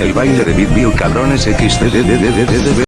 El baile de Bitbio cabrones xdddddddd